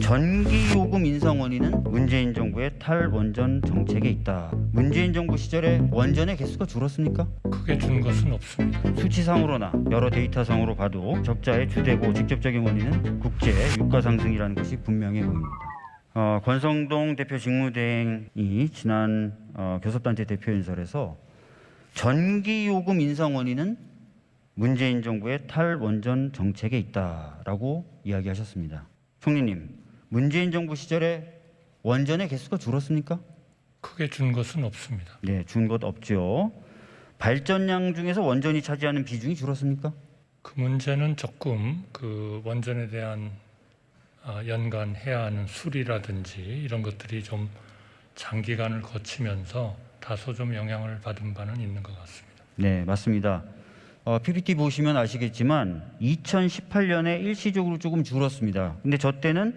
전기 요금 인상 원인은 문재인 정부의 탈원전 정책에 있다. 문재인 정부 시절에 원전의 개수가 줄었습니까? 크게 준 것은 없습니다. 수치상으로나 여러 데이터상으로 봐도 적자의 주되고 직접적인 원인은 국제 유가 상승이라는 것이 분명해 보입니다. 어, 권성동 대표 직무대행이 지난 어, 교섭단체 대표 연설에서 전기 요금 인상 원인은 문재인 정부의 탈원전 정책에 있다라고 이야기하셨습니다. 총리님, 문재인 정부 시절에 원전의 개수가 줄었습니까? 크게 준 것은 없습니다. 네, 준 것 없죠. 발전량 중에서 원전이 차지하는 비중이 줄었습니까? 그 문제는 조금 그 원전에 대한 아, 연간 해야 하는 수리라든지 이런 것들이 좀 장기간을 거치면서 다소 좀 영향을 받은 바는 있는 것 같습니다. 네, 맞습니다. 어, PPT 보시면 아시겠지만 2018년에 일시적으로 조금 줄었습니다. 근데 저 때는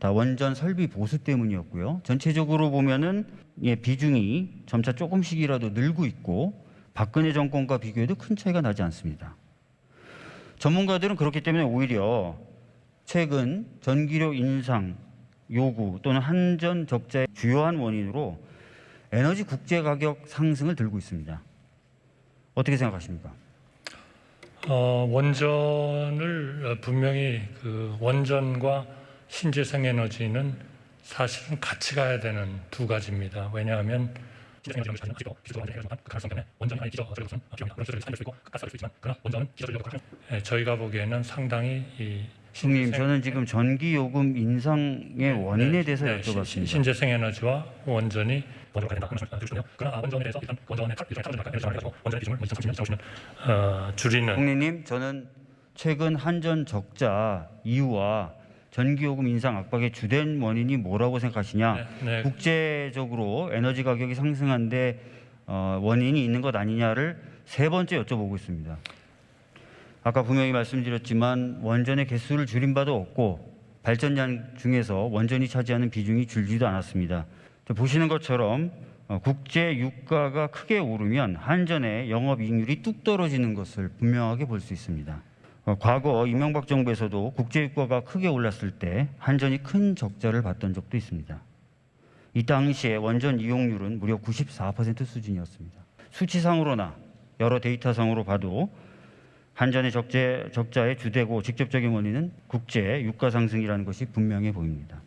다 원전 설비 보수 때문이었고요. 전체적으로 보면은 예, 비중이 점차 조금씩이라도 늘고 있고 박근혜 정권과 비교해도 큰 차이가 나지 않습니다. 전문가들은 그렇기 때문에 오히려 최근 전기료 인상 요구 또는 한전 적자의 주요한 원인으로 에너지 국제 가격 상승을 들고 있습니다. 어떻게 생각하십니까? 어, 원전을 어, 분명히 그 원전과 신재생 에너지는 사실은 같이 가야 되는 두 가지입니다. 왜냐하면 그 가지고 예, 저희가 보기에는 상당히 이 형님, 신재생- 저는 지금 전기 요금 인상의 원인에 대해서 네, 신- 여쭤봤습니다. 신재생 에너지와 원전이 아, 원전에 대해서 일단 원전의 탈 비중을 탈원전과 에너지 가지고 원전의 비중을 2030년 정시면 어, 줄이는 총리님, 저는 최근 한전 적자 이유와 전기 요금 인상 압박의 주된 원인이 뭐라고 생각하시냐? 네, 네. 국제적으로 에너지 가격이 상승한데 어, 원인이 있는 것 아니냐를 세 번째 여쭤보고 있습니다. 아까 분명히 말씀드렸지만 원전의 개수를 줄인 바도 없고 발전량 중에서 원전이 차지하는 비중이 줄지도 않았습니다. 저 보시는 것처럼 어, 국제 유가가 크게 오르면 한전의 영업이익률이 뚝 떨어지는 것을 분명하게 볼 수 있습니다. 어, 과거 이명박 정부에서도 국제 유가가 크게 올랐을 때 한전이 큰 적자를 봤던 적도 있습니다. 이 당시에 원전 이용률은 무려 94% 수준이었습니다. 수치상으로나 여러 데이터상으로 봐도 한전의 적재, 적자의 주되고 직접적인 원인은 국제 유가 상승이라는 것이 분명해 보입니다.